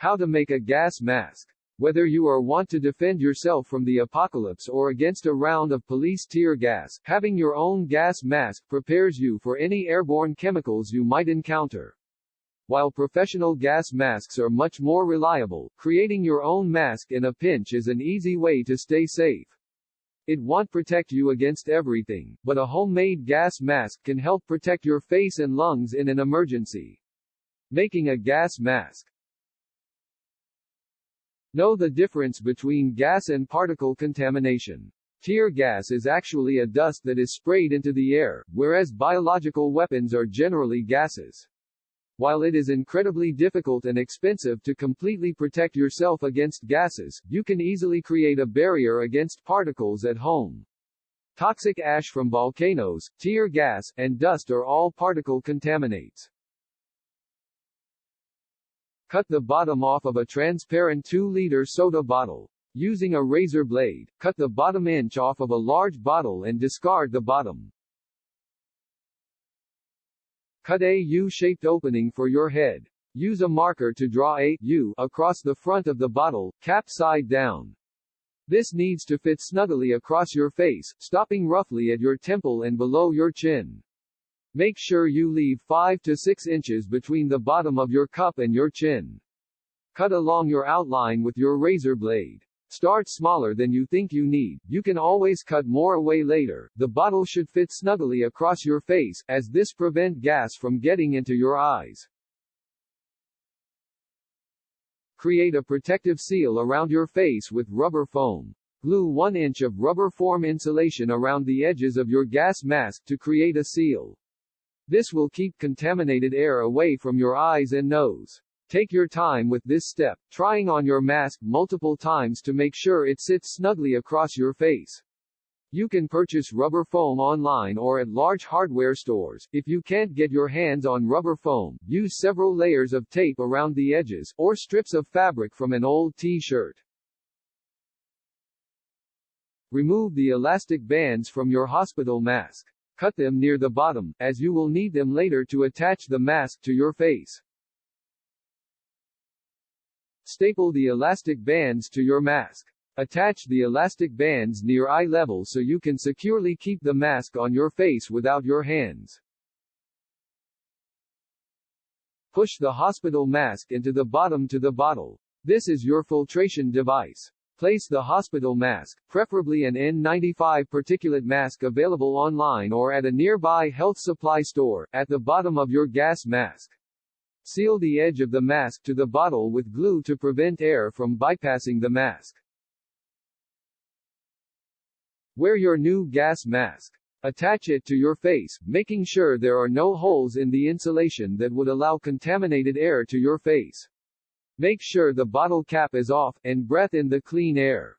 How to make a gas mask. Whether you are want to defend yourself from the apocalypse or against a round of police tear gas, having your own gas mask prepares you for any airborne chemicals you might encounter. While professional gas masks are much more reliable, creating your own mask in a pinch is an easy way to stay safe. It won't protect you against everything, but a homemade gas mask can help protect your face and lungs in an emergency. Making a gas mask. Know the difference between gas and particle contamination. Tear gas is actually a dust that is sprayed into the air, whereas biological weapons are generally gases. While it is incredibly difficult and expensive to completely protect yourself against gases, you can easily create a barrier against particles at home. Toxic ash from volcanoes, tear gas, and dust are all particle contaminates. Cut the bottom off of a transparent 2-liter soda bottle. Using a razor blade, cut the bottom inch off of a large bottle and discard the bottom. Cut a U-shaped opening for your head. Use a marker to draw a U across the front of the bottle, cap side down. This needs to fit snugly across your face, stopping roughly at your temple and below your chin. Make sure you leave 5 to 6 inches between the bottom of your cup and your chin. Cut along your outline with your razor blade. Start smaller than you think you need, you can always cut more away later. The bottle should fit snugly across your face, as this prevent gas from getting into your eyes. Create a protective seal around your face with rubber foam. Glue 1 inch of rubber form insulation around the edges of your gas mask to create a seal. This will keep contaminated air away from your eyes and nose. Take your time with this step, trying on your mask multiple times to make sure it sits snugly across your face. You can purchase rubber foam online or at large hardware stores. If you can't get your hands on rubber foam, use several layers of tape around the edges, or strips of fabric from an old t-shirt. Remove the elastic bands from your hospital mask. Cut them near the bottom, as you will need them later to attach the mask to your face. Staple the elastic bands to your mask. Attach the elastic bands near eye level so you can securely keep the mask on your face without your hands. Push the hospital mask into the bottom to the bottle. This is your filtration device. Place the hospital mask, preferably an N95 particulate mask available online or at a nearby health supply store, at the bottom of your gas mask. Seal the edge of the mask to the bottle with glue to prevent air from bypassing the mask. Wear your new gas mask. Attach it to your face, making sure there are no holes in the insulation that would allow contaminated air to your face. Make sure the bottle cap is off, and breath in the clean air.